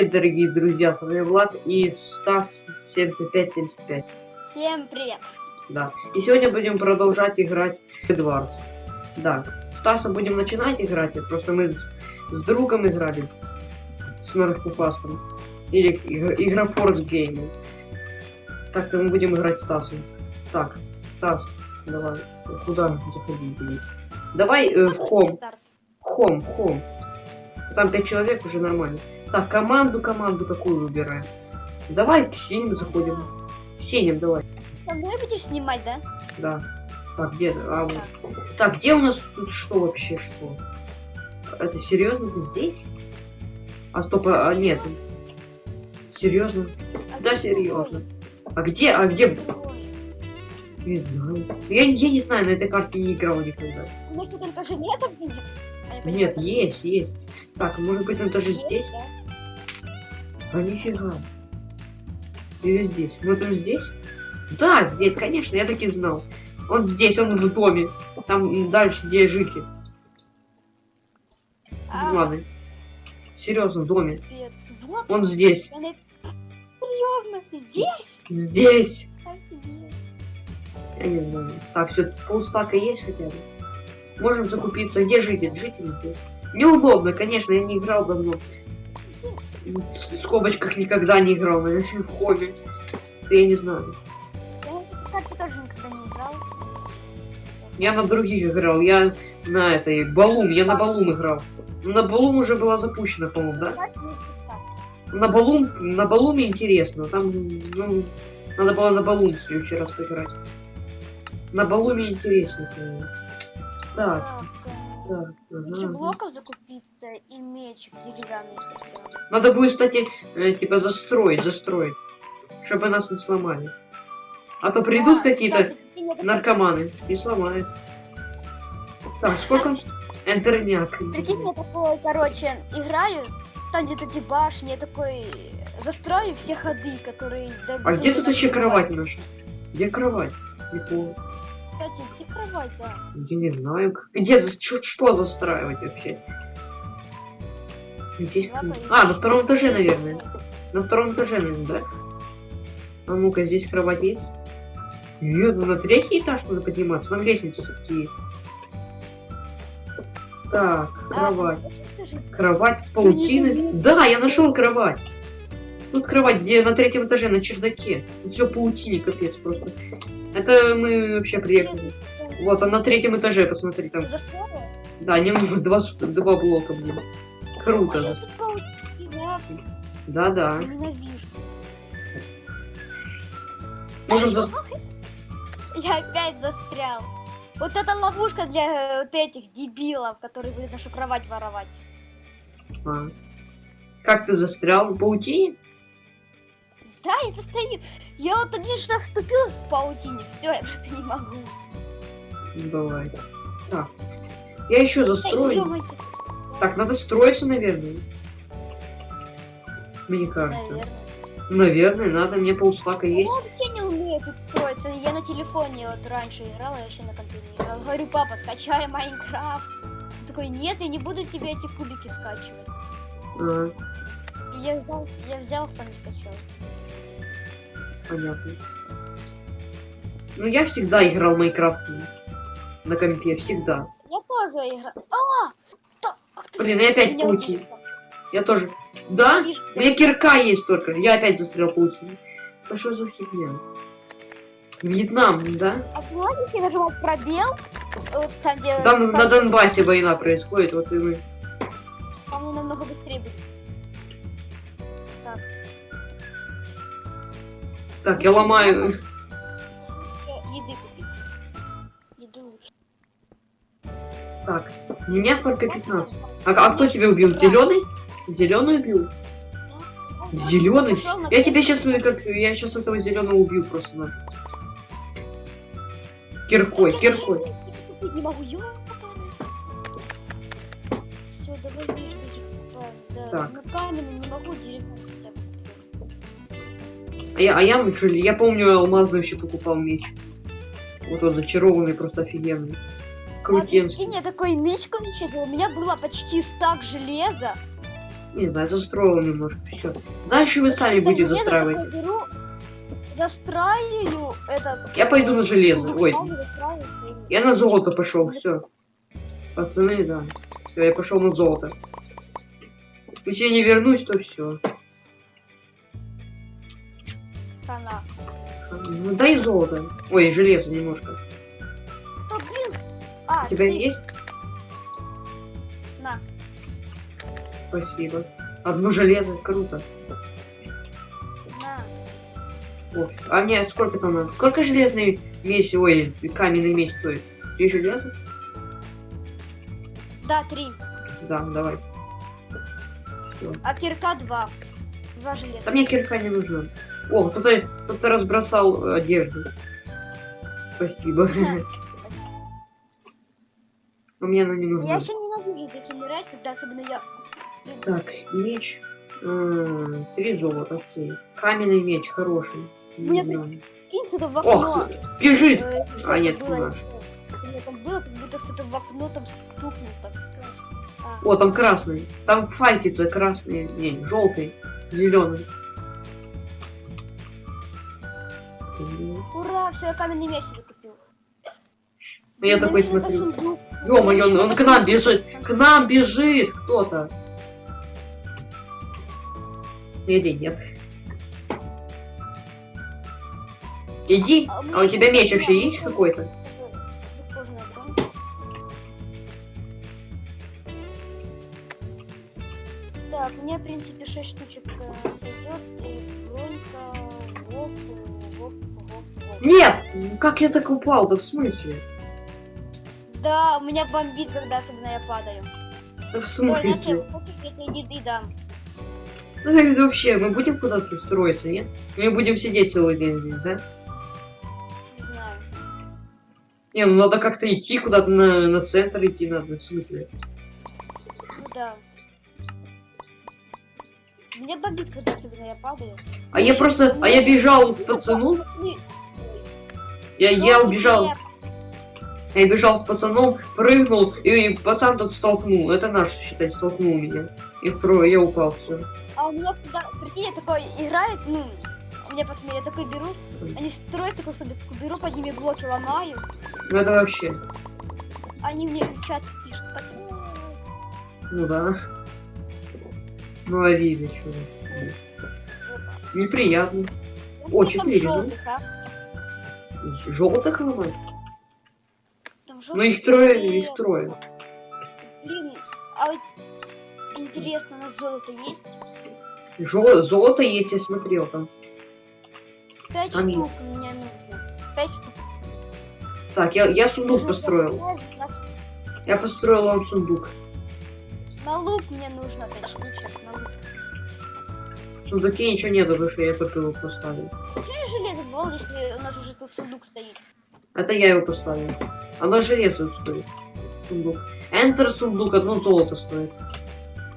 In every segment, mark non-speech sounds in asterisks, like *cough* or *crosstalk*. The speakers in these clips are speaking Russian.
привет, дорогие друзья, с вами Влад и Стас 7575. Всем привет. Да. И сегодня будем продолжать играть в Эдвардс. Да. Стаса будем начинать играть, просто мы с другом играли. С Норфуфастом. Или игр- Игрофорс Гейминг. Так-то мы будем играть Стасом. Так, Стас, давай. Куда заходить? Давай э, в хом. Хом, хом. Там пять человек уже нормально. Так, команду, команду какую выбираем? Давай к синим заходим. К синим давай. Со мной будешь снимать, да? Да. Так, где? А, вот. Так, где у нас тут что вообще, что? Это серьезно? Ты здесь? А стоп, а, а, нет. Серьезно? А Да, ты серьезно. А где, а где? Не знаю. Я, я не знаю, на этой карте не играл никогда. Что, только нельзя? А, Нет, поняла. есть, есть. Так, может быть, он даже здесь? да? А нифига. Или здесь? Вот он здесь? Да, здесь, конечно, я таки знал. Он здесь, он в доме. Там дальше, где жики. А, Ладно. Серьезно, в доме. Он здесь. Серьезно? Здесь? Здесь. Офигеть. Я не знаю. Так, все, полстака есть хотя бы. Можем закупиться. Где житель? Житель здесь. Неудобно, конечно, я не играл давно. В скобочках никогда не играл, наверное, в хобби. Я не знаю. Я карте тоже никогда не играл. Я на других играл, я на этой Балум, я на Балум играл. На Балум уже была запущена, по-моему, да? Так. На Балум, на Балуме интересно, там, ну, надо было на Балум в следующий раз поиграть. На Балуме интересно, по-моему. Так, Ага. блоков закупиться и мечик деревянный. Надо будет, кстати, э, типа застроить, застроить, чтобы нас не сломали. А то придут А, какие-то наркоманы и сломают. Так, сколько он... Энтерняк. Прикинь, я такой, короче, играю, там где-то эти башни, я такой застрою все ходы, которые... А где тут еще кровать наша? Где кровать? Не помню. Кстати, да? Я не знаю. как- Где, чё- что застраивать вообще? Здесь... А, на втором этаже, наверное. На втором этаже, наверное, да? А ну-ка, здесь кровать есть? Нет, ну на третий этаж надо подниматься. Там лестница все-таки есть. Так, кровать. Кровать не Да, я нашел кровать. Тут кровать, где на третьем этаже, на чердаке. Тут все паутине, капец просто. Это мы вообще приехали. Вот, а на третьем этаже, посмотри, там. застроила? Да, не нужно два, два блока, блин. А Круто. я тут паутина, Да-да. Можем за... *laughs* Я опять застрял. Вот это ловушка для э, вот этих дебилов, которые будут нашу кровать воровать. А. Как ты застрял в паутине? Да, я застою. Я вот один шаг вступил в паутине, все, я просто не могу. Ну, давай. Так. Я еще застрою. Так, надо строиться, наверное. Мне кажется. Наверное. Наверное, надо. Мне полстака есть. Я вообще не умею тут строиться. Я на телефоне вот раньше играла, я еще на компьютере играла. Говорю, папа, скачай Майнкрафт. Он такой, нет, я не буду тебе эти кубики скачивать. А, я взял, я взял, сам скачал. понятно. Ну, я всегда играл в Майнкрафт на компе, всегда. Я тоже играл. А! Кто- а кто Блин, я опять паутин. Я тоже. Да? У меня кирка есть только. Я опять застрял паутине. Ну что за фигня? Вьетнам, да? А знаете, если нажимать пробел, вот там, где... Там на там, Донбассе война происходит, вот и мы. по-моему, намного быстрее будет. Так, Так, я ломаю. Так, меня только 15. А, а кто тебя убил? Зеленый? Зеленый убил? Зеленый? На Я тебя сейчас как. Я сейчас этого зеленого убью просто на. Киркой, киркой. не могу. Всё, давай да. Так. Ну каменный не могу, бы. А я, а я, я помню, алмазный вообще покупал меч. Вот он зачарованный, просто офигенный. Крутенский. прикинь, я такой нычку начал, у меня было почти стак железа. Не знаю, застроил немножко, все. Дальше вы сами будете застраивать. беру, застраиваю этот... Я пойду на железо, ой. Я на золото пошел, все. Пацаны, да. Все, я пошел на золото. Если я не вернусь, то все. Ну дай золото. Ой, железо немножко. А, У тебя ты- есть? На. Спасибо. Одно железо, круто. На. О, а мне сколько там надо? Сколько железный меч, ой, каменный меч стоит? Три железа? Да, три. Да, давай. Все. А кирка два. Два железа. А мне кирка не нужна. О, кто-то кто разбросал одежду. Спасибо. *laughs* А мне она не Я нужна. еще ненавижу здесь умирать, когда особенно я... Так, меч. Три золота, окей. Каменный меч, хороший. Не Мне знаю. Кинь сюда в Ох, окно. бежит! Э, А, нет, было, наш. Там было, как будто кто-то в окно там стукнул так. А, О, там красный. Там файтится красный. Не, желтый. Зеленый. Ура, все, я каменный меч. Ну, Я Мне такой смотрю. Ё-моё, он, он к нам бежит! К нам бежит кто-то! Иди, нет. Иди. А А у тебя меч вообще есть какой-то? Так, мне, в принципе, 6 штучек э, сойдет. И бронька, воп, воп, воп, воп. Нет! Как я так упал? Да в смысле? Да, у меня бомбит, когда особенно я падаю. Да в смысле? я тебе еды дам. Ну, это вообще, мы будем куда-то строиться, нет? Мы будем сидеть целый день здесь, да? Не знаю. Не, ну надо как-то идти куда-то на, на центр идти надо, в смысле? Ну да. Меня бомбит, когда особенно я падаю. А я просто, а я бежал с пацаном, я, я ну, убежал, я- бежал с пацаном, прыгнул, и пацан тут столкнул. Это наш, считай, столкнул меня. И про, я упал, все. А у меня когда, прикинь, я такой играет, ну, меня пацаны, я такой беру, они строят такой себе, беру под ними блоки, ломаю, Ну это вообще, они мне в чат пишут, так, ну да. Ну обидно, что Неприятно. О, четыре, да? желтых, а? Желтых ломать? Ну их трое, их трое. Блин, а вот интересно, у нас золото есть? Жо- золото есть, я смотрел там. Пять Там штук мне нужно. Пять штук. Так, я, я сундук Нужно построил. Я построил вам сундук. На лук мне нужно пять штучек, на лук. В сундуке ничего нет, потому что я только его поставил. Почему железо был, если у нас уже тут сундук стоит? Это я его поставил. Оно железо стоит. Сундук. Enter сундук одно золото стоит.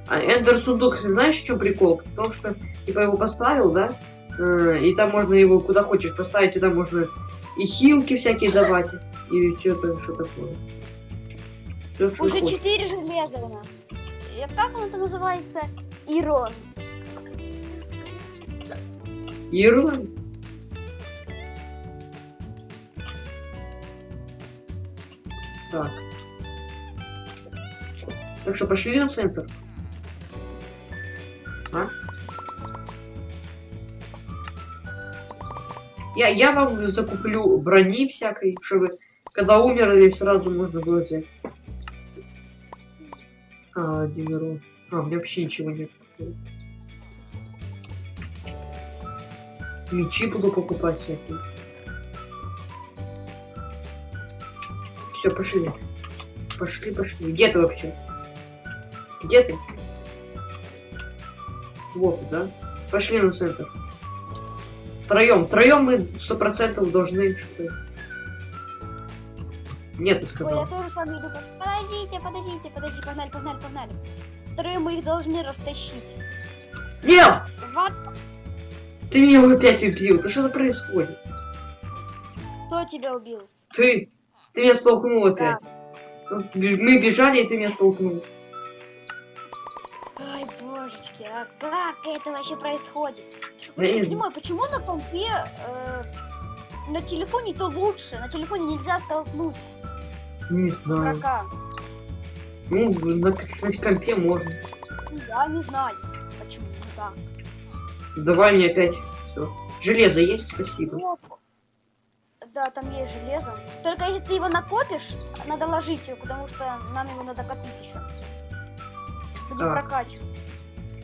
А Enter сундук, знаешь, что прикол? В том, что типа его поставил, да? Э, И там можно его куда хочешь поставить, туда можно и хилки всякие давать, и что-то, что такое. Что Уже хочешь. четыре железа у нас. И как он это называется? Ирон. Ирланд? Так. Так что, пошли на центр? А? Я, я вам закуплю брони всякой, чтобы когда умерли, сразу можно было взять. А, урон. А, у меня вообще ничего нет. Мечи буду покупать всякие. Все, пошли. Пошли, пошли. Где ты вообще? Где ты? Вот, да? Пошли на центр. Втроем. Втроем мы сто процентов должны что Нет, ты Ой, я сказал. тоже с вами иду. Подождите, подождите, подождите, погнали, погнали, погнали. Вторые мы их должны растащить. Нет! Вот Ты меня опять убил. Да что за происходит? кто тебя убил. Ты! Ты меня столкнул опять. Мы бежали, и ты меня столкнул. Ай, боже. божечки, а как это вообще происходит? Я не понимаю, почему на компе э, на телефоне то лучше, на телефоне нельзя столкнуть Не знаю. врага. Ну, на, на компе можно. Ну, Я не знаю, почему так. Давай мне опять. Все. Железо есть? Спасибо. Опа. Да, там есть железо. Только если ты его накопишь, надо ложить его, потому что нам его надо копить еще. Будем Так. прокачивать.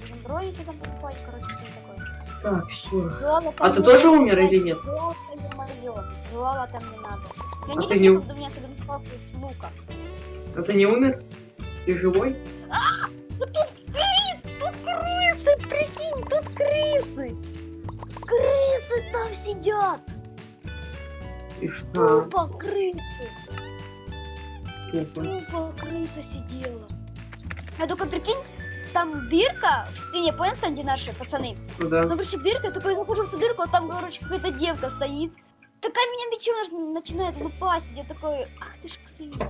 Будем броники там покупать, короче, все такое. Так, все. Золото А ты тоже надо, умер или нет? Золото не моё. Золото мне надо. Я А не ты не- у меня особенно из лука. А ты не умер? Ты живой? Ну тут крыс! Тут крысы! Прикинь, тут крысы! Крысы там сидят! И что? Тупо крысы! Тупо. Тупо крыса сидела. А только прикинь, там дырка в стене, понял, там где наши пацаны? Куда? Ну, короче, дырка, я такой захожу в ту дырку, а там, короче, какая-то девка стоит. Такая меня мечом начинает лупасить. Я такой, ах ты ж крыса.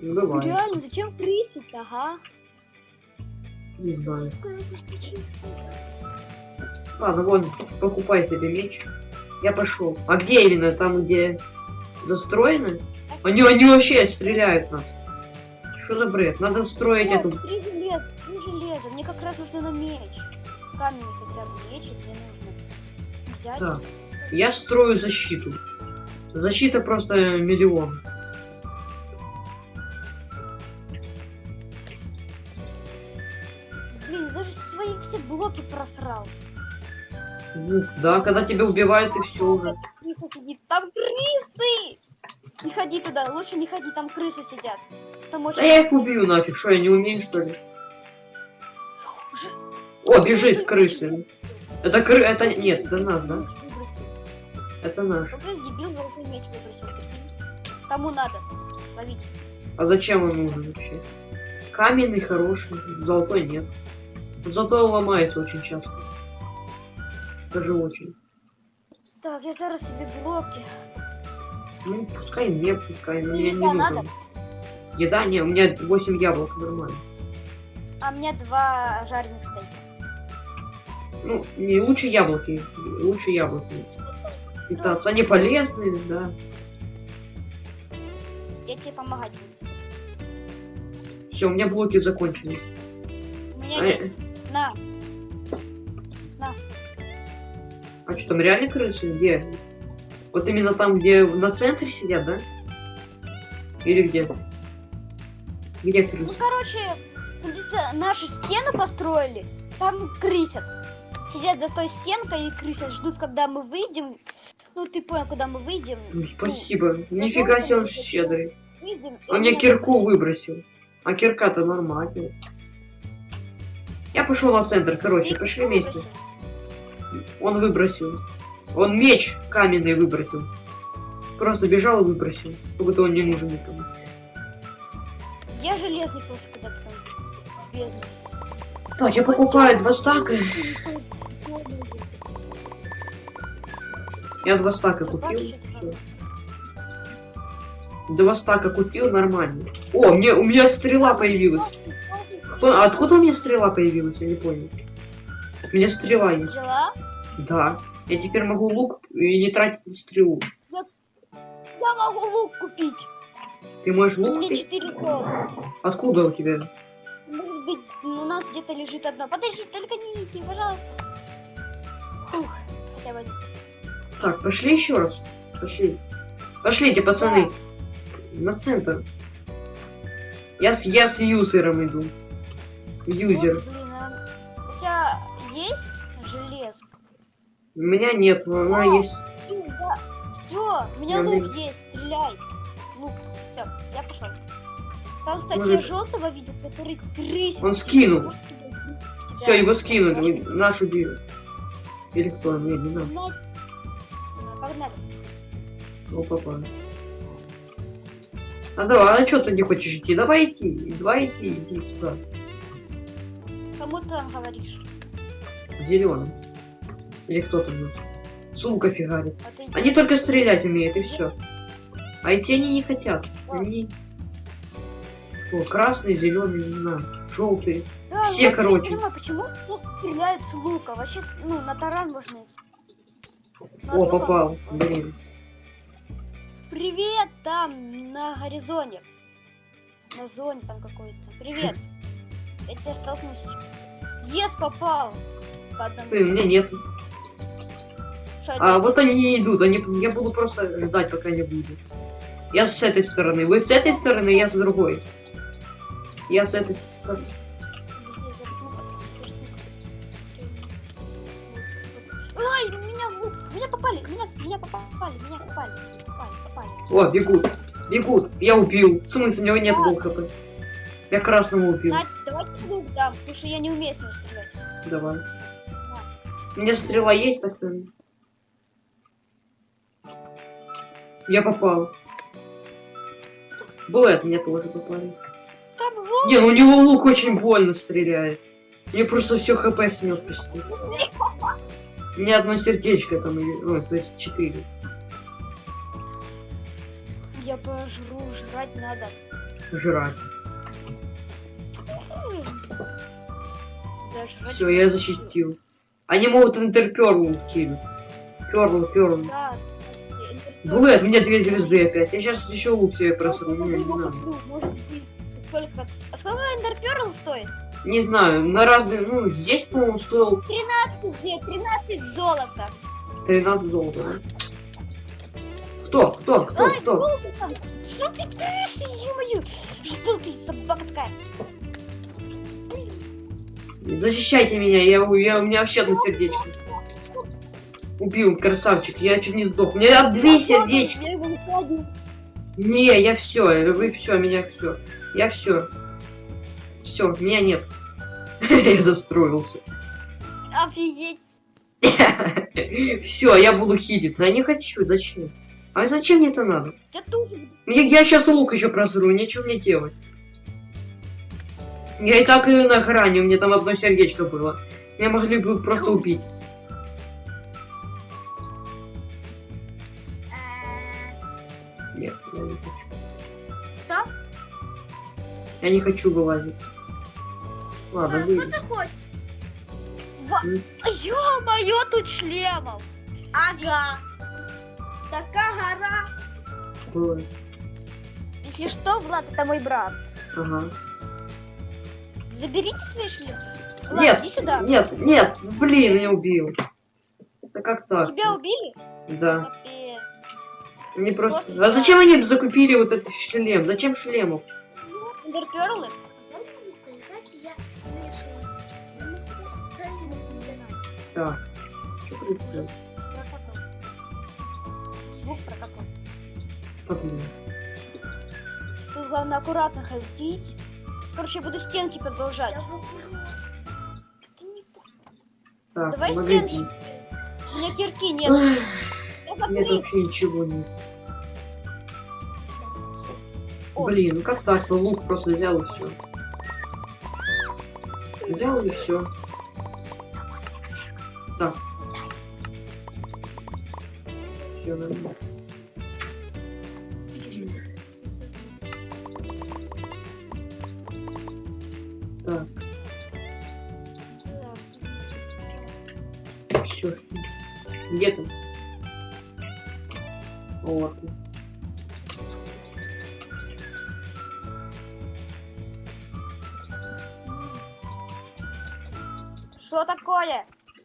Ну, давай. Реально, зачем крысить-то, ага? Не знаю. Какая ты скучная. Ладно, вон, покупай себе меч. Я пошел. А где именно? Там, где застроено? Они, они вообще стреляют нас. Что за бред? Надо строить эту... три железа, три железа. Мне как раз нужно на меч. Камень хотя бы меч, мне нужно взять. Так. Я строю защиту. Защита просто миллион. Блин, даже свои все блоки просрал. Да, когда тебя убивают, и все уже. Крыса сидит. Там крысы! Не ходи туда, лучше не ходи, там крысы сидят. Там очень... Да я их убью нафиг, что я не умею, что ли? Ж- О, бежит крысы. Это кры... Это... Нет, это нас, да? Это наш. Вот этот дебил золотой меч выбросил. Кому надо? Ловить. А зачем он нужен вообще? Каменный хороший, золотой нет. Золотой ломается очень часто. Даже очень. Так, я зараз себе блоки. Ну, пускай мне, пускай, но Ну, мне не нужен. надо? Еда, не, у меня 8 яблок, нормально. А мне два жареных стейка. Ну, не лучше яблоки, лучше яблоки. Питаться, они полезные, да. Я тебе помогать буду. Все, у меня блоки закончились. У меня А, есть. На. А что, там реально крысы? Где? Вот именно там, где на центре сидят, да? Или где? Где Ну, крысы? короче, где-то наши стены построили, там крысят. Сидят за той стенкой и крысят, ждут, когда мы выйдем. Ну, ты понял, когда мы выйдем. Ну, спасибо. Нифига себе он щедрый. Выйдем, Он мне кирку выбросил. А кирка-то нормально. Я пошел на центр, короче, пошли выбросил. Он выбросил. Он меч каменный выбросил. Просто бежал и выбросил. Как будто он не нужен никому. Я железный просто когда-то там бездна. Так, я покупаю два стака. Я два стака купил. Два стака купил, нормально. О, мне, у меня стрела появилась. Кто, откуда у меня стрела появилась? Я не понял. У меня стрела есть. Взяла? Да. Я теперь могу лук и не тратить на стрелу. Я могу лук купить. Ты можешь У лук меня купить? 4 доллара. Откуда у тебя? Может быть, у нас где-то лежит одно. Подожди, только не иди, пожалуйста. Ух, хотя бы. Так, пошли еще раз. Пошли. Пошлите, пацаны. На центр. Я с, я с юзером иду. Юзер. Вот, У меня нет, но она О! есть. Все, у меня лук блин. есть, стреляй. Лук, все, я пошел. Там, кстати, Может- желтого видел, который крысит. Он скинул. Все, его скинули. Наш убили. Или кто? Не, не нас. Ну, Погнали. О, папа. А давай, а что ты не хочешь идти? Давай идти. Давай идти, иди сюда. Кому ты там говоришь? Зеленым. Или кто там? С лука фигарит. А Они только стрелять умеют, и все. А идти они не хотят. Они... О, красный, зеленый, не знаю, желтый. Да, Все, короче. Не понимаю, почему просто стреляют с лука? Вообще, ну, на таран можно идти. О, попал. Блин. Привет, там, на горизонте. На зоне там какой-то. Привет. *laughs* Я тебя столкнусь. Ес, попал. По одному. У меня нет. А вот они не идут, они, я буду просто ждать, пока не будет. Я с этой стороны, вы с этой стороны, я с другой. Я с этой стороны. Ай, меня меня попали, меня, меня попали, меня попали, попали, попали. О, бегут, бегут, я убил. В смысле, у него нет был хп. Я красному убил. Надь, давайте лук дам, потому что я не умею с ним стрелять. Давай. У меня стрела есть, так что... Я попал. Блэд мне тоже попали. Не, ну у него лук очень больно стреляет. Мне просто все хп снес почти. Меня одно сердечко там, ой, то есть четыре. Я пожру, жрать надо. Жрать. Да, жрать Все, я защитил. Они могут интерперл кинуть. Перл, перл. Да, Блэд, у меня две звезды опять. Я сейчас еще лук себе просру. Не, не надо. Сколько... А сколько эндерперл стоит? Не знаю, на разные, ну, здесь, по-моему, стоил 13, 13 золота. 13 золота, да? Кто? Кто? Кто? Ай, Кто? Что ты творишь, ё-моё? Что ты, собака такая? Защищайте меня, я, я, у меня вообще одно сердечко. Убил, красавчик, я чуть не сдох. У меня две его не я все, вы все, меня все. Я все. Все, меня нет. *laughs* Я застроился. Офигеть. *laughs* Все, я буду хилиться. Я не хочу, зачем? А зачем мне это надо? Я тоже. Я, я сейчас лук еще просру, нечего мне делать. Я и так и на грани, у меня там одно сердечко было. Меня могли бы просто убить. Я не хочу вылазить. Ладно, выйду. такой? Ва- М. Ё-моё, тут шлемов. Ага. Такая гора. Было. Если что, Влад, это мой брат. Ага. Заберите свои шлемы. Влад, Нет, иди сюда. нет, нет, блин, я убил. Да как так? Тебя убили? Да. Капец. Не просто... А зачем они закупили вот этот шлем? Зачем шлемов? Эндерперлы? Так. Что? Прокатал. Звук прокатал. Блин. Тут главное аккуратно ходить. Короче, я буду стенки продолжать. Так, Давай магазин. стенки. У меня кирки нет. Нет вообще ничего нет. Блин, ну как так? Ну лук просто взял и все. Взял и все.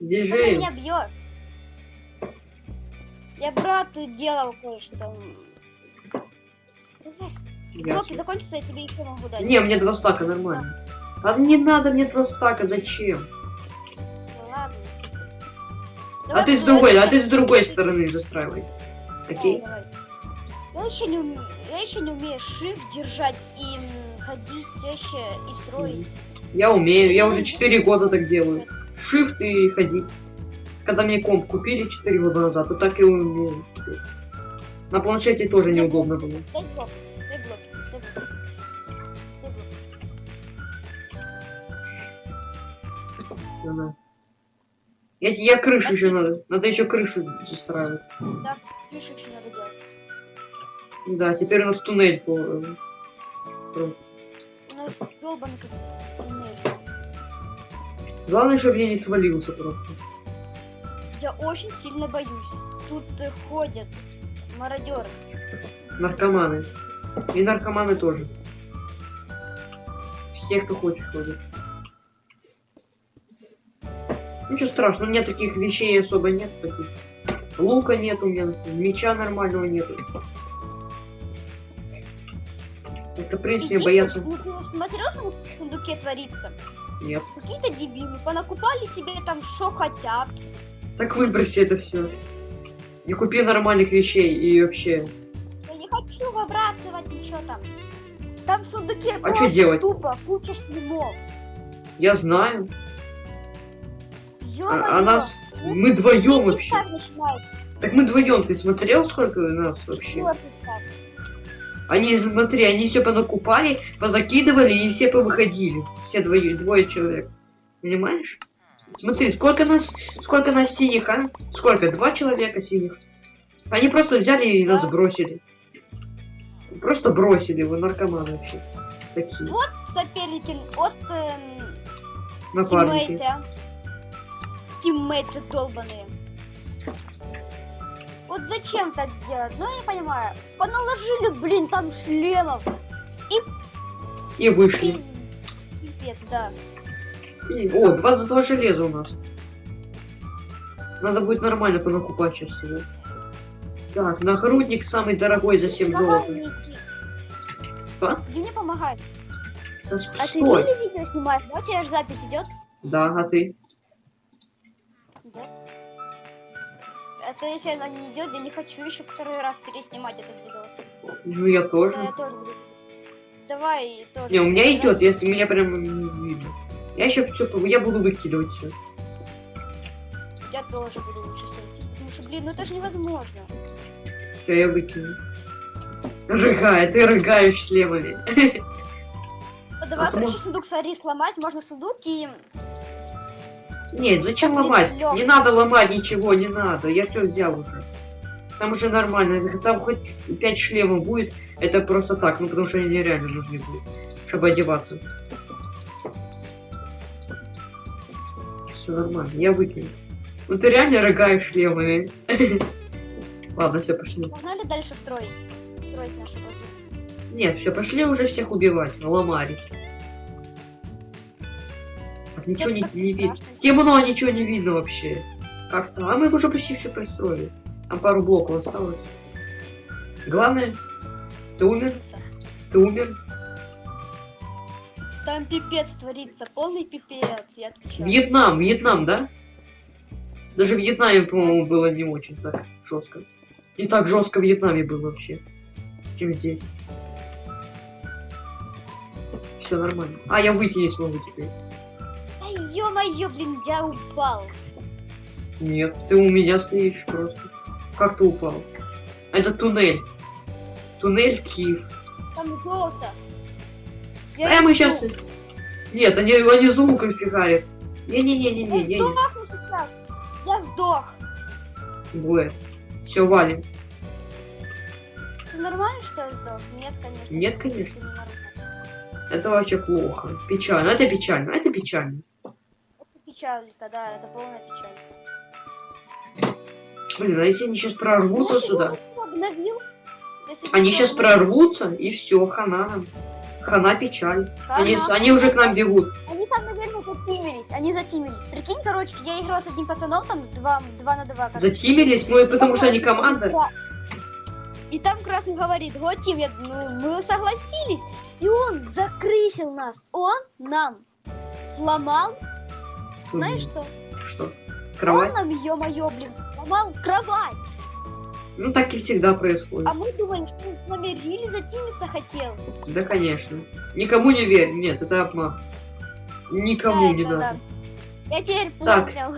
Что ты меня бьешь? Я брату делал кое-что. Блоки закончатся, я тебе еще могу дать. Не, мне два стака нормально. А не надо мне два стака, зачем? Ну ладно. А Давай ты с другой, а ты с другой стороны застраивай. Окей? Давай, давай. Я еще не умею, я еще не умею shift держать и ходить чаще и строить. Я умею, я уже 4 года так делаю. Shift и ходить. Когда мне комп купили 4 года назад, то так и умею. На планшете тоже неудобно было. На. Я, я крышу еще надо. Надо еще крышу застраивать. Да, крышу еще надо делать. Да, теперь у нас туннель по... э. У нас туннель. Главное, чтобы я не свалился просто. Я очень сильно боюсь. Тут э, ходят мародеры. Наркоманы. И наркоманы тоже. Все, кто хочет, ходят. Ничего страшного, у меня таких вещей особо нет. Таких. Лука нет у меня, меча нормального нету. Это, в принципе, боятся... ну, что в сундуке творится? Нет. Какие-то дебилы понакупали себе там что хотят. Так выброси это все. Не купи нормальных вещей и вообще. Я не хочу выбрасывать ничего там. Там в сундуке А чё делать? тупо куча шлемов. Я знаю. А, а нас... Мы вдвоем вообще. Так мы вдвоем. Ты смотрел, сколько у нас вообще? И так. Они, смотри, они все понакупали, позакидывали и все повыходили. Все двое, двое человек. Понимаешь? Смотри, сколько нас, сколько нас синих, а? Сколько? Два человека синих. Они просто взяли и нас бросили. Просто бросили его наркоманы вообще. Такие Вот соперники от эм, напарники. тиммейты. Тиммейты долбаные. Вот зачем так делать? Ну, я не понимаю. Поналожили, блин, там шлемов. И вышли. Пиз- Пипец, да. И- о, 22 железа у нас. Надо будет нормально понакупать сейчас всего. Так, нагрудник самый дорогой за 7 Помогай золота. Что? Иди мне помогай. Да А ты Стой. или видео снимаешь? Да, у тебя же запись идет? Да, а ты? То если она не идет, я не хочу еще второй раз переснимать этот видос. Ну я тоже. Я тоже буду. Давай тоже. Не, у меня идет, если меня прям не видно. Я еще все, я буду выкидывать все. Я тоже буду лучше все. Потому что, блин, ну это же невозможно. Все, я выкину. Рыгай, ты рыгаешь шлемами. Ну, давай, А короче, сундук смотри, сломать. Можно сундук и... Нет, зачем Так, ломать? Лёг. Не надо ломать ничего, не надо. Я все взял уже. Там уже нормально. Там хоть 5 шлемов будет, это просто так, ну потому что они реально нужны будут, чтобы одеваться. Все нормально, я выкину. Ну ты реально рыгаешь шлемами. *laughs* Ладно, все, пошли. Погнали дальше строить. Строить базу. Нет, все, пошли уже всех убивать, ломарить. Так, ничего не, не видно. Темно, ничего не видно вообще. Как-то. А мы уже почти все пристроили. Там пару блоков осталось. Главное, ты умер? Ты умер? Там пипец творится, полный пипец, я отвечаю. Вьетнам, Вьетнам, да? Даже в Вьетнаме, по-моему, было не очень так жестко. Не так жестко в Вьетнаме было вообще, чем здесь. Все нормально. А, я выйти не смогу теперь. Ё-моё, блин, я упал. Нет, ты у меня стоишь просто. Как ты упал? Это туннель. Туннель Киев. Там золото. А мы иду. сейчас... Нет, они, они с луком фигарят. Не-не-не-не-не, Я не, сдохну сейчас. Я сдох. не. Все, валим. Это нормально, что я сдох? Нет, конечно. Нет, конечно. Это вообще плохо. Печально. Это печально. Это печально. Это печально, да, это полная печаль. Блин, а если они сейчас прорвутся Ну, сюда? вот Обновил. Они сейчас обновил, прорвутся, и все, хана нам. Хана печаль. Они, хана. они уже к нам бегут. Они там, наверное, затимились. Они затимились. Прикинь, короче, я играл с одним пацаном, там 2, два на 2. Затимились, мы, потому что они команда. Да. И там Красный говорит, вот Тим, я, ну, мы согласились. И он закрысил нас. Он нам сломал, знаешь что? Что? Кровать? Он нам, ё-моё, блин, сломал кровать. Ну так и всегда происходит. А мы думали, что он с нами рили затимиться хотел. Да, конечно. Никому не верь. Нет, это обман. Никому Да, не надо. да. Я теперь Так. понял.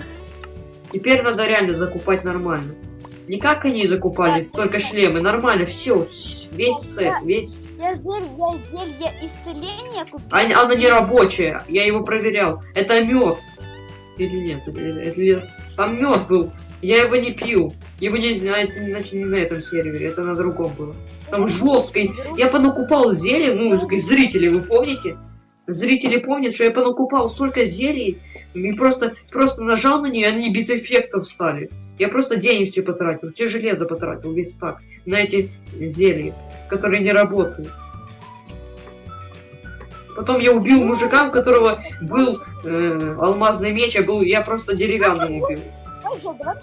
Теперь надо реально закупать нормально. Не как они закупали, Так, только так. шлемы. Нормально, все, весь сет, Да. весь. Я зелье, я зелье исцеления купил. А, оно не рабочее, я его проверял. Это мед. Или нет? Или- Там мед был. Я его не пил. Его не, это, значит, не на этом сервере, это на другом было. Там жестко. Я понакупал зелье, ну, зрители, вы помните? Зрители помнят, что я понакупал столько зелий, и просто, просто нажал на нее, они без эффектов стали. Я просто денег все потратил, все железо потратил, весь так, на эти зелья, которые не работают. Потом я убил мужика, у которого был э, алмазный меч, а был я просто деревянным убил. Давай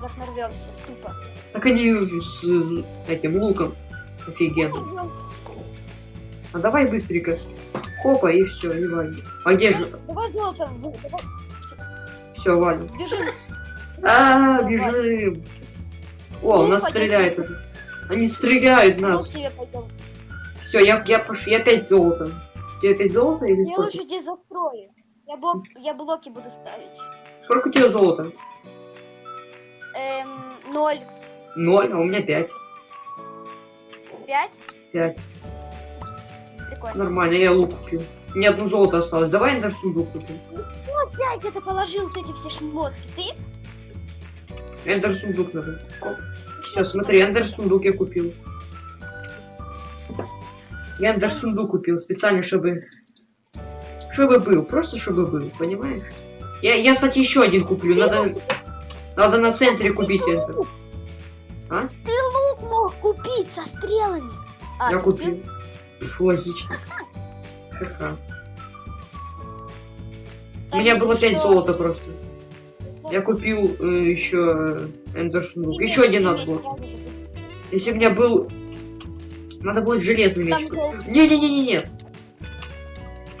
так нарвемся. Тупо. Так они с э, этим луком офигенно. А давай быстренько. Хопа и все, и валим. А где же? Давай золото, Все, валим. бежим. А, бежим. О, у нас стреляют уже. Они стреляют нас. Все, я, я пош... я опять золото. Тебе опять золото или Я сколько? лучше здесь застрою. Я, блок, я блоки буду ставить. Сколько у тебя золота? Эм, ноль. Ноль, а у меня пять. Пять? Пять. Прикольно. Нормально, я лук купил. Мне одно золото осталось. Давай даже сундук купим. Ну, опять это положил вот эти все шмотки. Ты? Эндер сундук надо. Все, смотри, эндер сундук я купил. Я эндер сундук купил специально, чтобы... Чтобы был, просто чтобы был, понимаешь? Я, я кстати, еще один куплю. Надо, надо на центре купить эндер. Ты лук мог купить со стрелами. А, Я ты купил. Пф, логично. Ха-ха. У меня было еще 5 золота просто. Я купил э, еще эндер сундук. Еще один было. Если у меня был... Надо будет железный меч. Не-не-не-не-не.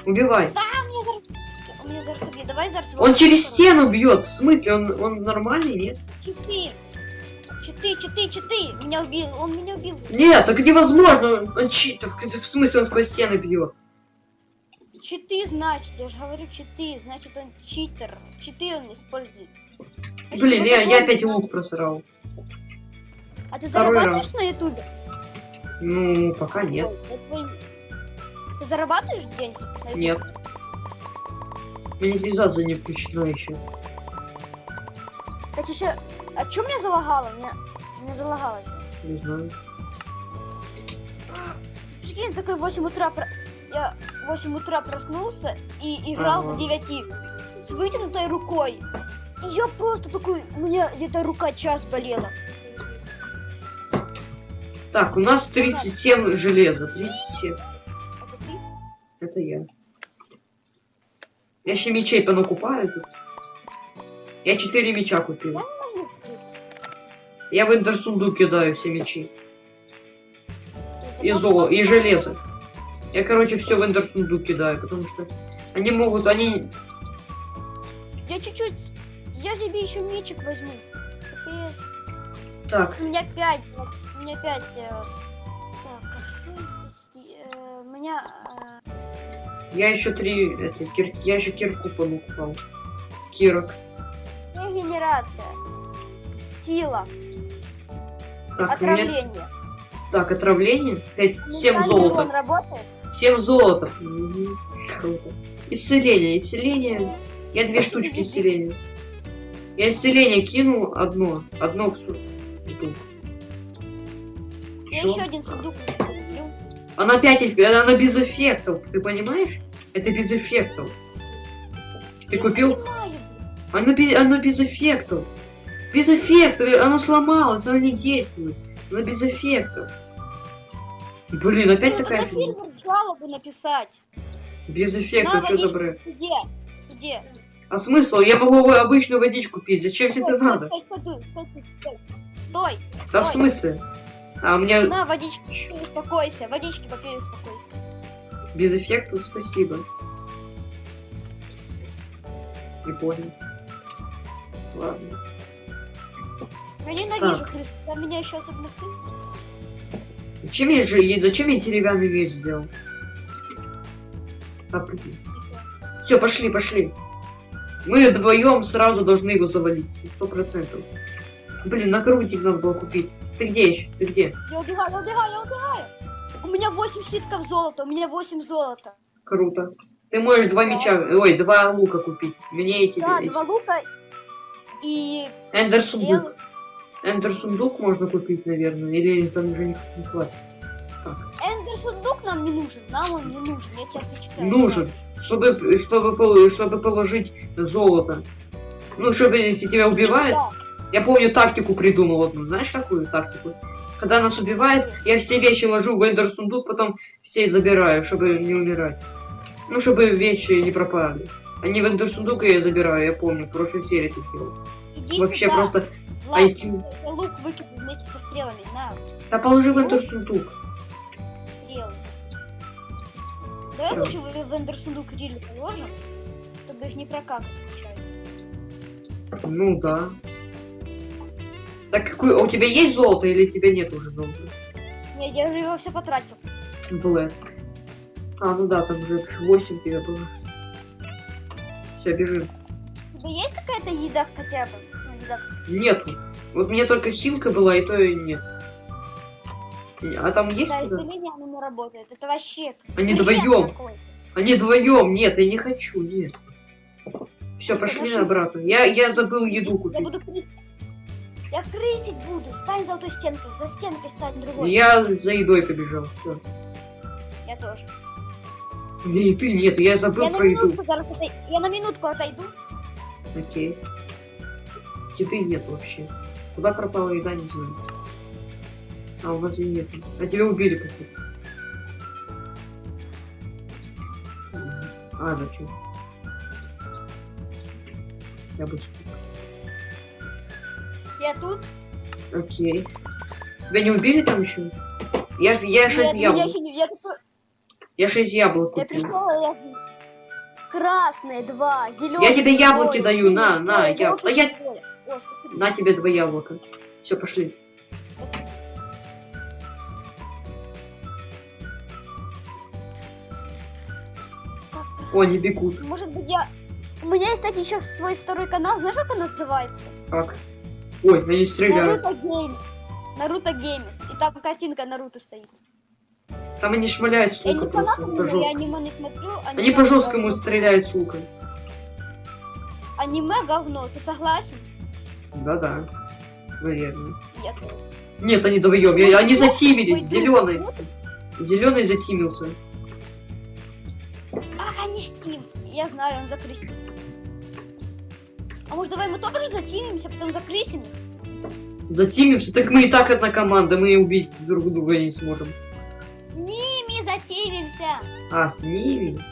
Убивай. Да, мне убьет. Давай зараз... Он через стену бьет. В смысле, он, он нормальный, нет? Читы. Читы, читы, читы. Меня убил. Он меня убил. Нет, так невозможно. Он чит. В, смысле, он сквозь стены бьет. Читы, значит. Я же говорю читы. Значит, он читер. Читы он использует. Блин, я, я опять лук просрал. А ты второй зарабатываешь на ютубе? Ну, пока нет. Ты зарабатываешь деньги? Нет. Монетизация не включена еще. Так еще... А что меня залагало? Меня, меня залагало. Не знаю. Прикинь, такой в 8 утра... про- Я в 8 утра проснулся и играл Ага. до 9 с вытянутой рукой. И я просто такой... У меня где-то рука час болела. Так, у нас 37 железа. 37. Это я. Я еще мечей понакупаю тут. Я 4 меча купил. Я в эндерсунду кидаю все мечи. И золото, и железо. Я, короче, все в эндерсунду кидаю, потому что они могут, они... Я чуть-чуть... Я себе еще мечик возьму. Капец. Так, У меня 5. У меня 5. Так, а что здесь? Э, У меня... э, я еще три, это, кир- я еще кирку понукупал. Кирок. Регенерация. Сила. Так, у меня... Отравление. Так, отравление. 5, 7 Ментальный золота. урон работает? 7 золота. Мгм, Круто. Исцеление, исцеление. Я две штучки исцеления. Я исцеление кинул одно. Одно в су- сундук. Я еще один сундук куплю. Она опять, она без эффектов, ты понимаешь? Это без эффектов. Ты Я купил? понимаю. Оно, бе- оно без эффектов. Без эффектов, оно сломалось, оно не действует. Оно без эффектов. Блин, опять Ну, такая фигня. жалобу написать. Без эффектов, что за бред? Где? Где? А смысл? Я могу обычную водичку пить, зачем тебе это надо? Стой, стой, стой, стой, стой, стой. Да в смысле? А у меня На, водички успокойся. Водички попей, успокойся. без эффектов, спасибо. Не понял. Ладно. Я ненавижу крыс. Там меня еще особенно крыс. Зачем я же, зачем я деревянный меч сделал? Все, пошли, пошли. Мы вдвоем сразу должны его завалить. Сто процентов. Блин, накрутик надо было купить. Ты где еще? Ты где? Я убегаю, я убегаю, я убегаю. У меня 8 слитков золота, у меня 8 золота. Круто. Ты можешь два меча, ой, два лука купить. Мне эти, Да, эти- два лука и Эндер стрелы. сундук. Эндер сундук можно купить, наверное, или там уже не, не хватит. Так. Эндер сундук нам не нужен. Нам он не нужен, я тебе отвечаю. Нужен. Чтобы, чтобы, чтобы положить золото. Ну, чтобы если тебя убивают, Да. Я помню тактику придумал одну. Знаешь, какую тактику? Когда нас убивают, я все вещи ложу в ender сундук, потом все забираю, чтобы не умирать. Ну, чтобы вещи не пропали. Они в ender сундук я забираю, я помню, в прошлой серии ты делал. Вообще сюда. просто Влад, иди. я лук выкину вместе со стрелами. На, Да положи в ender сундук. стрелы. Давай лучше в в ender сундук really положим, чтобы их не прокакать случайно. Ну да. Так какой, у тебя есть золото или тебя нет уже золота? Нет, я уже его все потратил. Блэк. А, ну да, там уже 8 тебя было. Все, бежим. У тебя есть какая-то еда хотя бы? Ну, еда. Нету. Вот мне только хилка была, и то и нет. А там есть Да, куда? исцеление оно не работает. Это вообще... Они вдвоем. Они вдвоем. Нет, я не хочу, нет. Все, пошли обратно. Я, я забыл еду Я купить. буду крысить. Я крысить буду. Стань за той стенкой. За стенкой стань другой. Я за едой побежал. Все. Я тоже. И ты нет, я забыл Я про еду. минутку Я на минутку отойду. Окей. Еды нет вообще. Куда пропала еда, не знаю. А у нас и нет. А тебя убили как-то. А, зачем? Я бы... Я тут. Окей. Тебя не убили там еще? Я, я шесть Нет, меня яблок. еще не... Я, такой- Я шесть яблок я купил. пришла, я... Красные два, зеленые. Я тебе яблоки даю, на, на, я- я... я- О. На тебе два яблока. Все, пошли. О, они бегут. Может быть, я... У меня есть, кстати, еще свой второй канал. Знаешь, как он называется? Как? Ой, они стреляют. Наруто Геймс. Наруто Геймс. И там картинка Наруто стоит. Там они шмаляют с лука просто. по я аниме не смотрю. Они аниме по жесткому говно. стреляют с лука. Аниме говно, ты согласен? Да-да. Наверное. Нет. Нет, они вдвоем. Я- Они Пойду, затимились. Зеленый. Зеленый затимился. Ах, они Steam. Я знаю, он закрысил. А может давай мы тоже затимимся, потом закрысим? Затимимся. Так мы и так одна команда. Мы убить друг друга не сможем. С ними затимимся. А, с ними?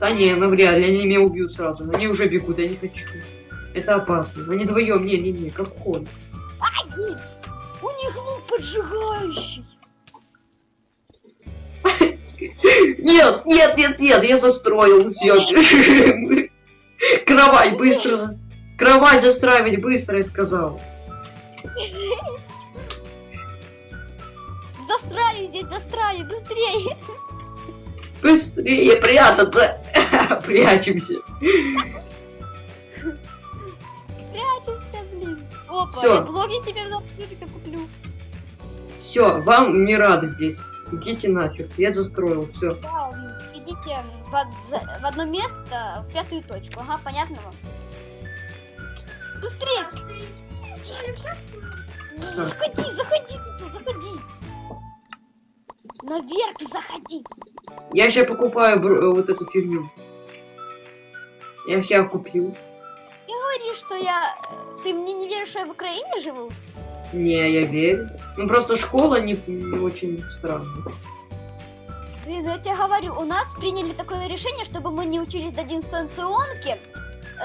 Да не, навряд ли. Они меня убьют сразу. Они уже бегут. Я не хочу. Это опасно. Они вдвоем. Не-не-не. Как хон. Ай, у них лук поджигающий. Нет, нет, нет, нет, я застроил. Все, бежим. Кровать, быстро. Кровать застраивать быстро, я сказал. Застраю здесь, застраю, быстрее. Быстрее прятаться. *laughs* Прячемся. Прячемся, блин. Опа, Всё. я блоги тебе на куплю. Все, вам не рады здесь. Идите нафиг. Я застроил. Все. Да, идите в, в одно место, в пятую точку. Ага, понятно вам? Быстрее! Заходи, заходи, заходи! Наверх заходи! Я сейчас покупаю э, вот эту фигню. Я я купил. Говоришь, что я... э, Ты мне не веришь, что я в Украине живу? Не, я верю. Ну просто школа не, не очень странная. Блин, я тебе говорю, у нас приняли такое решение, чтобы мы не учились до дистанционки.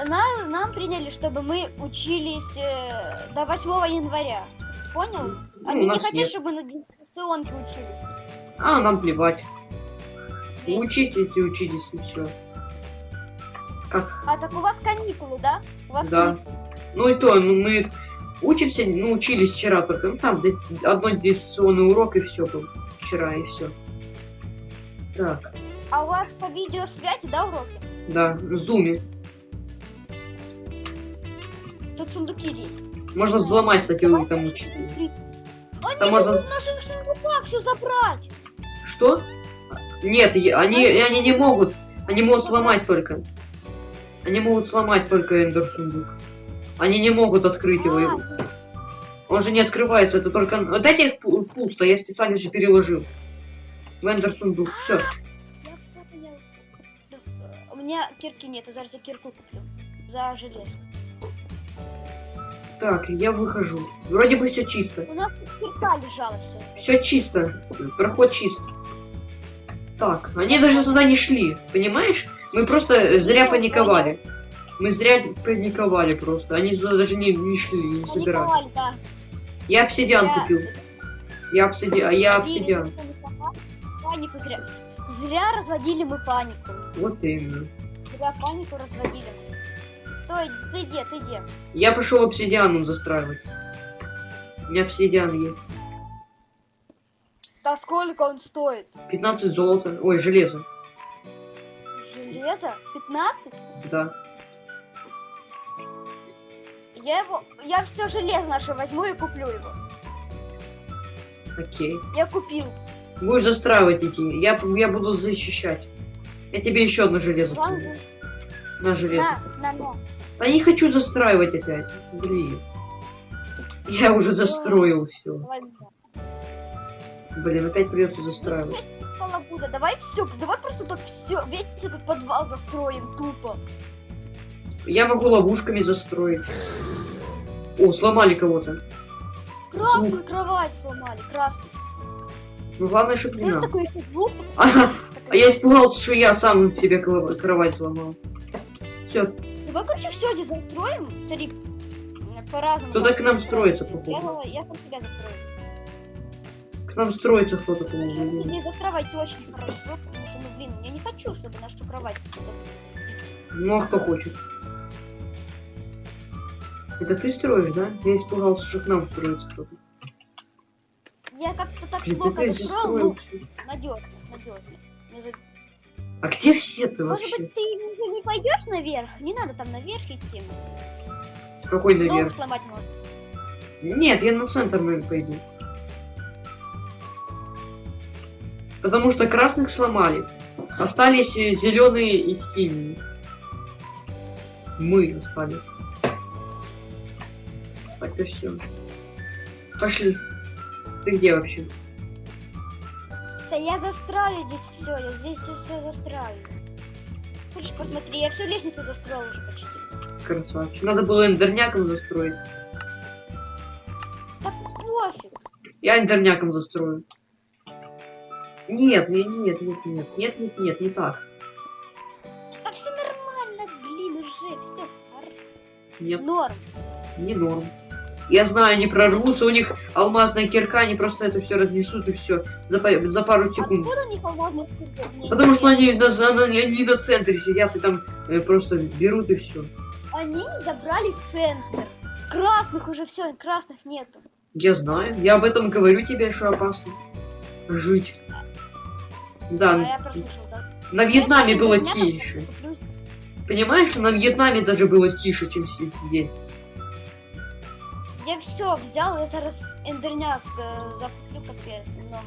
На- нам приняли, чтобы мы учились э, до 8 января. Понял? Ну, Они у не нас хотят, нет. чтобы мы на дистанционке учились. А, нам плевать. Ведь- Учитесь и учитесь и все. Как? А так у вас каникулы, да? У вас Да. каникулы. Ну и то, ну мы учимся, ну учились вчера только. Ну там одно дистанционный урок и все был. Вчера и все. Так, А у вас по видеосвязи, да, уроки? да, в зуме. Тут сундуки есть. Можно взломать, кстати, вы там учить. Они Там можно- в наших сундуках все забрать. Что? Нет, они, они не могут. Они могут сломать только. Они могут сломать только эндер сундук. Они не могут открыть его. А, Он же не открывается, это только... Вот этих пу- пусто, я специально же переложил. Вендер сундук. Все. Я понял. Да, э, У меня кирки нет, я зараз я кирку куплю. За железо. Так, я выхожу. Вроде бы все чисто. У нас кирка лежала все. Все чисто. Проход чист. Так, они даже туда не шли, понимаешь? Мы просто зря паниковали. Мы зря паниковали просто. Они туда даже не, не шли, не собирали. Паниковали, да. Я обсидиан Я- купил. Я обсидиан, а я Зря обсидиан. Панику зря. Зря разводили мы панику. Вот именно. Зря панику разводили. Стой, ты где, ты где? Я пошел обсидианом застраивать. У меня обсидиан есть. Да сколько он стоит? 15 золота. Ой, железо. Железо? 15? Да. Я его. Я все железо наше возьму и куплю его. Окей. Я купил. Будешь застраивать идти. Я, я буду защищать. Я тебе еще одно железо за- На железо. На, на, на. Да не хочу застраивать опять. Блин. Я уже застроил все. Блин, опять придется застраивать. Полобуда, давай все, давай просто так все, весь этот подвал застроим тупо. Я могу ловушками застроить. О, сломали кого-то. Красную кровать сломали, красную. Ну главное, чтобы не нам. звук? Ага, а я испугался, что я сам себе кро- кровать сломал. Все, Давай, короче, все здесь застроим. М, по-разному. кто-то к нам строится, Я, походу. я сам себя застрою. К нам строится кто-то, по-моему. Здесь застраивать очень хорошо, потому что, ну, блин, я не хочу, чтобы нашу кровать Ну а кто хочет? Это ты строишь, да? Я испугался, что к нам строится кто-то. Я как-то так застроил, застроил ну, надежно, надежно. А где все ты Может вообще? быть, ты уже не пойдешь наверх? Не надо там наверх идти. Какой Дом наверх? сломать можно. Нет, я на центр, пойду. Потому что красных сломали. Остались зеленые и синие. Мы остались. Так и все. Пошли. Ты где вообще? Я застраю здесь все, я здесь все застраю. Хочешь посмотри, я всю лестницу застроил уже почти. Красавчик. Надо было эндерняком застроить. Да пофиг. Я эндерняком застрою. Нет, нет, нет, нет, нет, нет, нет, нет, не так. Да все нормально, блин, уже все. Нет, Норм. не норм. Я знаю, они прорвутся, у них алмазная кирка, они просто это все разнесут и все за, за пару секунд. Откуда у них Потому что они на, на- они на центре сидят и там э, просто берут и все. Они забрали центр. Красных уже все, красных нету. Я знаю, я об этом говорю тебе, что опасно. Жить. А Да, я прослушал, да? на Вьетнаме было тише. Понимаешь, на Вьетнаме даже было тише, чем здесь. Я все взял, я зараз эндерняк э, закуплю капец много.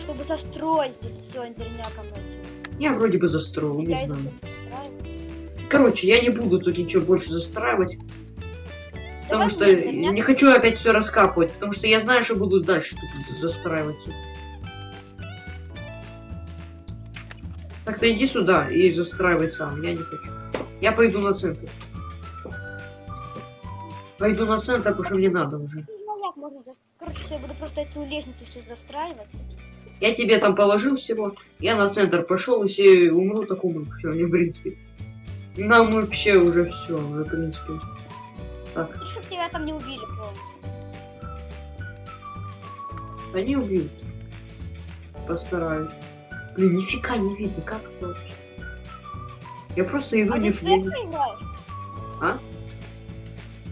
Чтобы застроить здесь все эндерняком этим. Я вроде бы застроил, не Я это знаю. Короче, я не буду тут ничего больше застраивать, потому Давай что мне эндерняк. не хочу опять все раскапывать, потому что я знаю, что буду дальше тут застраивать. Так ты иди сюда и застраивай сам, я не хочу. Я пойду на центр. Пойду на центр, потому что мне надо уже. Короче, все, я буду просто эту лестницу все застраивать. Я тебе там положил всего, я на центр пошел, если умру, так умру. Все, не в принципе. Нам вообще уже все, в принципе. Так, И чтоб тебя там не убили полностью. они убьют. Постараюсь. Блин, нифига не видно, как это вообще. Я просто иду А не с я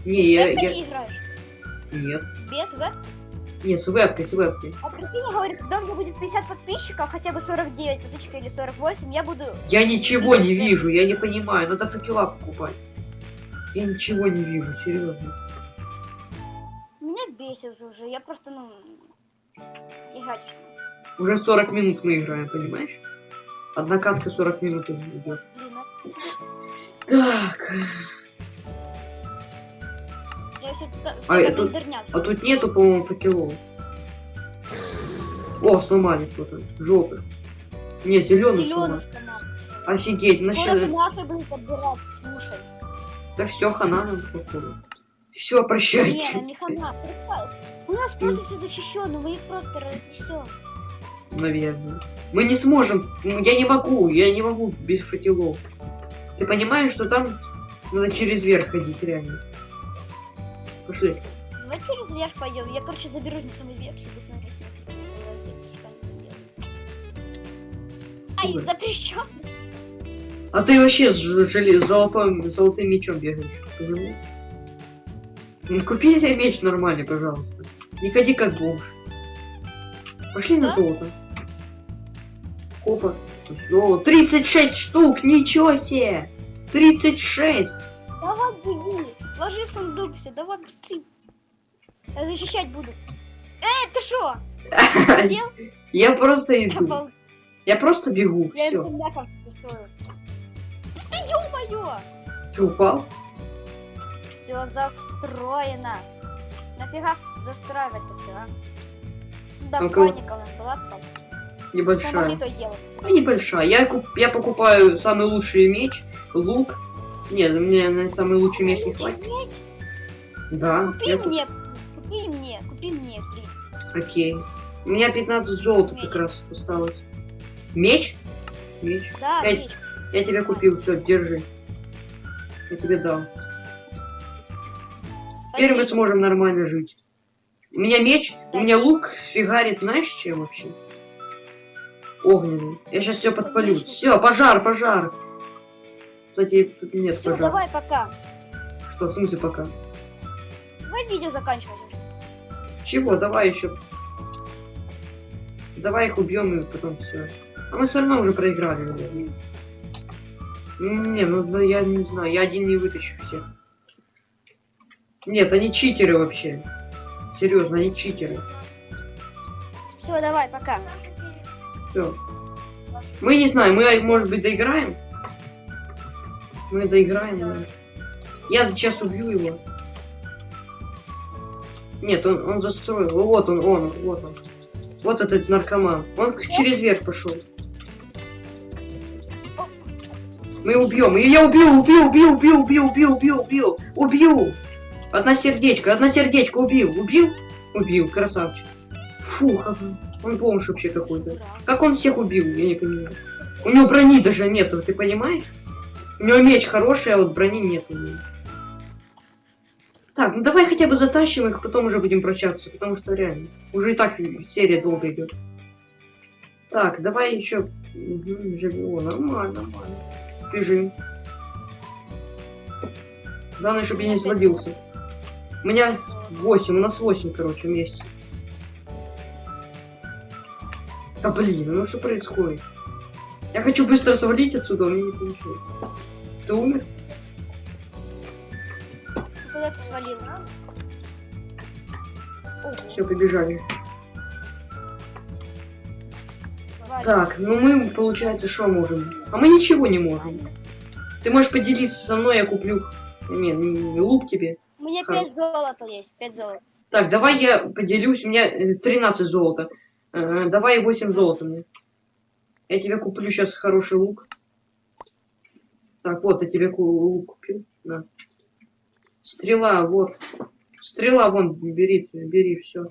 не- я, я... не играешь? Нет. Без веб? Нет, с вебкой, с вебкой. А прикинь, я говорю, когда у меня будет 50 подписчиков, хотя бы 49 подписчиков или 48, я буду... Я ничего не вижу, я не понимаю. Надо факела покупать. Я ничего не вижу, серьезно. Меня бесит уже, я просто, ну... Играть. Уже 40 минут мы играем, понимаешь? Одна катка 40 минут идет. А- Так, еще А, а, это- интернет. а тут нету, по-моему, факелов. О, сломали кто-то. Желтый. Не, зеленый сломали. сломал. Офигеть, наши будут подбирать, слушай. Да все, хана нам походу. Все, Не, прощайте. нам не хана. У нас просто все защищено, мы их просто разнесем. Наверное. Мы не сможем. Ну, Я не могу, я не могу без факелов. Ты понимаешь, что там надо через верх ходить, реально. Пошли. Давай через верх пойдем. Я, короче, заберусь на самый верх, чтобы смотреть, что. Ай, запрещен. А ты вообще с золотым, золотым мечом бегаешь. Почему? Ну, купи себе меч нормальный, пожалуйста. Не ходи как бомж. Пошли на Да? золото. Опа. О, 36 штук, ничего себе! 36! Давай, беги. Ложи в сундук все, давай быстрее. Я защищать буду. Эй, ты шо? *laughs* Я просто иду. Я просто бегу, Я все. Да ты ё-моё! Ты упал? Все застроено. Нафига застраивать-то все, а? Да, Ну-ка. паника у нас была там. Что могли, Небольшая. то и делать. Ну, небольшая. Я, куп- я покупаю самый лучший меч, лук. Нет, мне на самый лучший меч не хватит. Меч? Да, Купи я мне, купи мне, купи мне, плиз. Окей. У меня 15 золота Меч. как раз осталось. Меч? Меч. Да, Пять. меч. Я тебе купил, все, держи. Я тебе дал. Теперь мы Спасибо. сможем нормально жить. У меня меч, у меня лук фигарит, знаешь, чем вообще? Огненный. Я сейчас все подпалю. Все, пожар, пожар. Кстати, тут нет Все, пожара. давай пока. Что, в смысле пока? Давай видео заканчивать. Чего, давай еще. Давай их убьем и потом все. А мы все равно уже проиграли, наверное. Не, ну да я не знаю, я один не вытащу всех. Нет, они читеры вообще. Серьезно, они читеры. Все, давай, пока. Все. Мы не знаем, мы, может быть, доиграем? Мы доиграем. Я сейчас убью его. Нет, он, он застроил. Вот он, он, вот он. Вот этот наркоман. Он через верх пошел. Мы убьем. И я убил, убил, убил, убил, убил, убил, убил, убил, убил. Одна сердечко, одна сердечко убил, убил, убил, красавчик. Фух, он бомж вообще какой-то. Как он всех убил, я не понимаю. У него брони даже нету, ты понимаешь? У него меч хороший, а вот брони нет у него. Так, ну давай хотя бы затащим их, потом уже будем прощаться, потому что реально. Уже и так серия долго идет. Так, давай еще. Угу, живо, нормально, нормально. Бежим. Главное, чтобы я не свалился. У меня 8, у нас 8, короче, вместе. Да блин, ну что происходит? Я хочу быстро свалить отсюда, у меня не получилось. Ты умер? Куда ты свалил? Все, побежали. давай. Так, ну мы, получается, что можем? А мы ничего не можем. Ты можешь поделиться со мной, я куплю... Не, не, лук тебе. У меня Хоро- 5 золота есть, 5 золота. Так, давай я поделюсь, у меня э, 13 золота. Э, давай 8 золота мне. Я тебе куплю сейчас хороший лук. Так, вот, я тебе лук купил. На. Стрела, вот. Стрела, вон, бери, бери, все.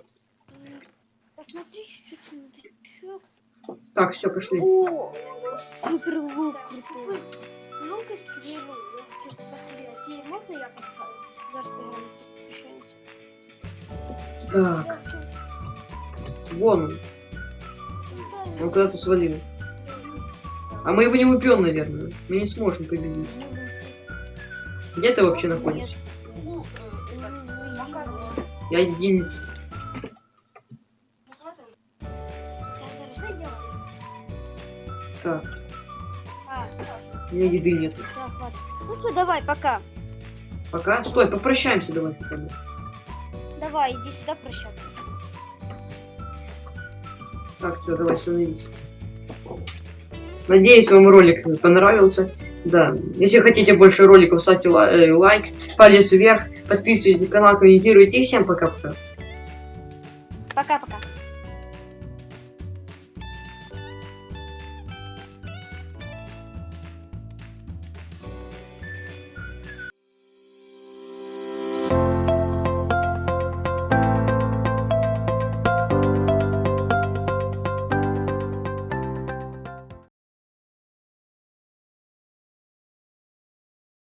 Посмотри чуть-чуть. Так, все, пошли. О, супер лук крутой. Стрелу. Пострелять. И можно я поставлю? Решение. Так, вон он. Он куда-то свалил. А мы его не убьем, наверное. Мы не сможем победить. Где ты вообще находишься? Я один. Так, у меня еды нет. Ну все, давай, пока. Пока. Стой, попрощаемся давай хотя бы. Давай, иди сюда прощаться. Так, все, давай становись. Надеюсь, вам ролик понравился. Да, если хотите больше роликов, ставьте э, лайк, палец вверх, подписывайтесь на канал, комментируйте. И всем пока-пока.